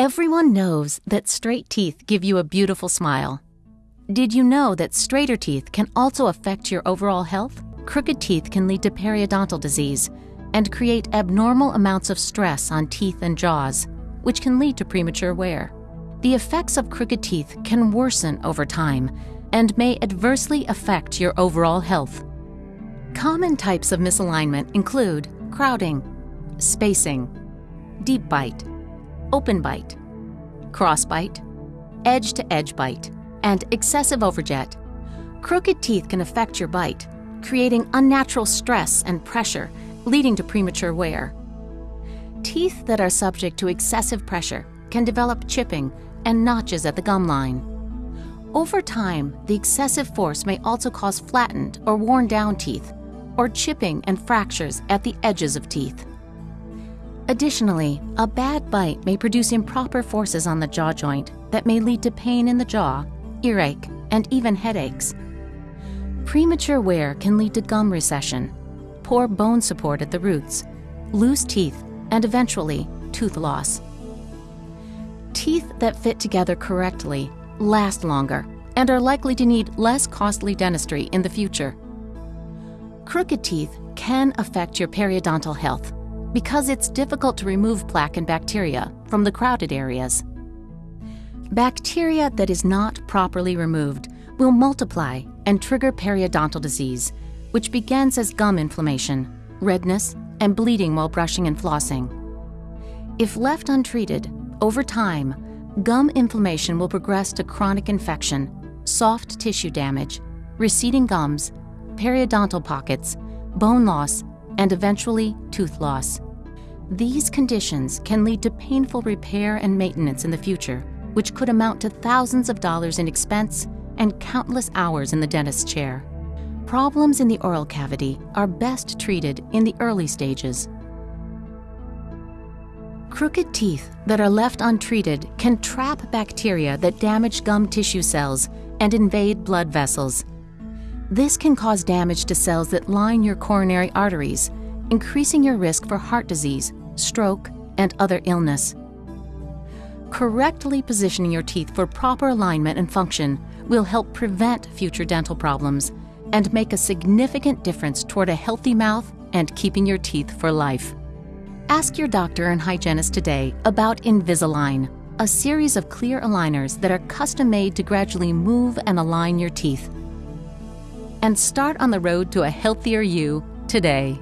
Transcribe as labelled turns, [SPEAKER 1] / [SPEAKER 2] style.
[SPEAKER 1] Everyone knows that straight teeth give you a beautiful smile. Did you know that straighter teeth can also affect your overall health? Crooked teeth can lead to periodontal disease and create abnormal amounts of stress on teeth and jaws, which can lead to premature wear. The effects of crooked teeth can worsen over time and may adversely affect your overall health. Common types of misalignment include crowding, spacing, deep bite, open bite, cross bite, edge to edge bite, and excessive overjet. Crooked teeth can affect your bite, creating unnatural stress and pressure, leading to premature wear. Teeth that are subject to excessive pressure can develop chipping and notches at the gum line. Over time, the excessive force may also cause flattened or worn down teeth, or chipping and fractures at the edges of teeth. Additionally, a bad bite may produce improper forces on the jaw joint that may lead to pain in the jaw, earache, and even headaches. Premature wear can lead to gum recession, poor bone support at the roots, loose teeth, and eventually tooth loss. Teeth that fit together correctly last longer and are likely to need less costly dentistry in the future. Crooked teeth can affect your periodontal health because it's difficult to remove plaque and bacteria from the crowded areas. Bacteria that is not properly removed will multiply and trigger periodontal disease, which begins as gum inflammation, redness, and bleeding while brushing and flossing. If left untreated, over time, gum inflammation will progress to chronic infection, soft tissue damage, receding gums, periodontal pockets, bone loss, and eventually tooth loss. These conditions can lead to painful repair and maintenance in the future, which could amount to thousands of dollars in expense and countless hours in the dentist's chair. Problems in the oral cavity are best treated in the early stages. Crooked teeth that are left untreated can trap bacteria that damage gum tissue cells and invade blood vessels. This can cause damage to cells that line your coronary arteries, increasing your risk for heart disease, stroke, and other illness. Correctly positioning your teeth for proper alignment and function will help prevent future dental problems and make a significant difference toward a healthy mouth and keeping your teeth for life. Ask your doctor and hygienist today about Invisalign, a series of clear aligners that are custom made to gradually move and align your teeth. And start on the road to a healthier you today.